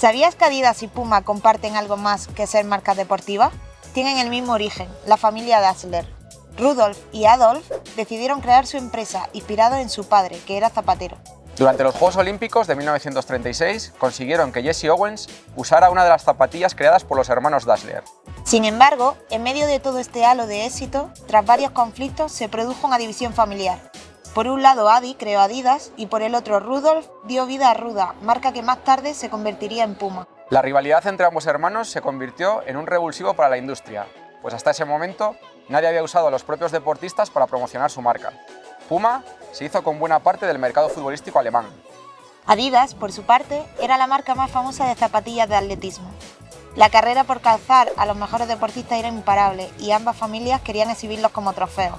¿Sabías que Adidas y Puma comparten algo más que ser marcas deportivas? Tienen el mismo origen, la familia Dassler. Rudolf y Adolf decidieron crear su empresa inspirado en su padre, que era zapatero. Durante los Juegos Olímpicos de 1936 consiguieron que Jesse Owens usara una de las zapatillas creadas por los hermanos Dassler. Sin embargo, en medio de todo este halo de éxito, tras varios conflictos se produjo una división familiar. Por un lado Adi creó Adidas y por el otro Rudolf dio vida a Ruda, marca que más tarde se convertiría en Puma. La rivalidad entre ambos hermanos se convirtió en un revulsivo para la industria, pues hasta ese momento nadie había usado a los propios deportistas para promocionar su marca. Puma se hizo con buena parte del mercado futbolístico alemán. Adidas, por su parte, era la marca más famosa de zapatillas de atletismo. La carrera por calzar a los mejores deportistas era imparable y ambas familias querían exhibirlos como trofeos.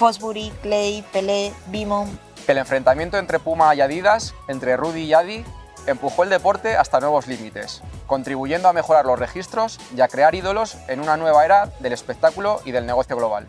Fosbury, Clay, Pelé, Bimon... El enfrentamiento entre Puma y Adidas, entre Rudy y Adi, empujó el deporte hasta nuevos límites, contribuyendo a mejorar los registros y a crear ídolos en una nueva era del espectáculo y del negocio global.